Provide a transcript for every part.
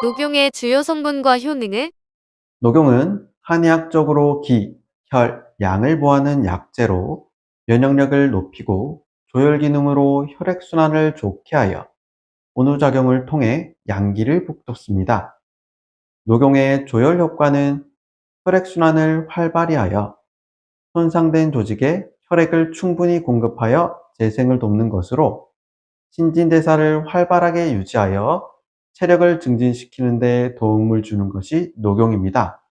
녹용의 주요 성분과 효능은 녹용은 한의학적으로 기, 혈, 양을 보하는 약재로 면역력을 높이고 조혈 기능으로 혈액순환을 좋게 하여 온후작용을 통해 양기를 북돋습니다. 녹용의 조혈 효과는 혈액순환을 활발히 하여 손상된 조직에 혈액을 충분히 공급하여 재생을 돕는 것으로 신진대사를 활발하게 유지하여 체력을 증진시키는 데 도움을 주는 것이 녹용입니다.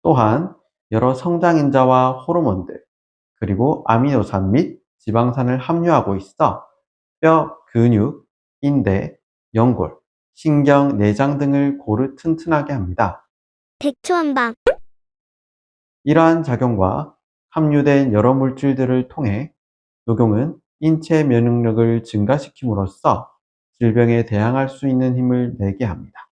또한 여러 성장인자와 호르몬들, 그리고 아미노산 및 지방산을 함유하고 있어 뼈, 근육, 인대, 연골, 신경, 내장 등을 고루 튼튼하게 합니다. 백초한방 이러한 작용과 함유된 여러 물질들을 통해 녹용은 인체 면역력을 증가시킴으로써 질병에 대항할 수 있는 힘을 내게 합니다.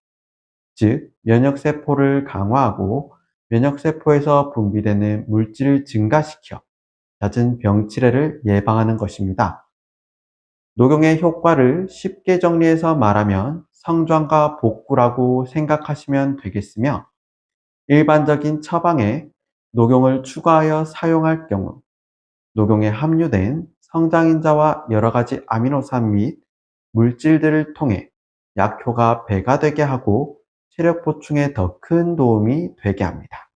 즉, 면역세포를 강화하고 면역세포에서 분비되는 물질을 증가시켜 잦은 병치레를 예방하는 것입니다. 녹용의 효과를 쉽게 정리해서 말하면 성장과 복구라고 생각하시면 되겠으며 일반적인 처방에 녹용을 추가하여 사용할 경우 녹용에 함유된 성장인자와 여러가지 아미노산 및 물질들을 통해 약효가 배가 되게 하고 체력 보충에 더 큰 도움이 되게 합니다.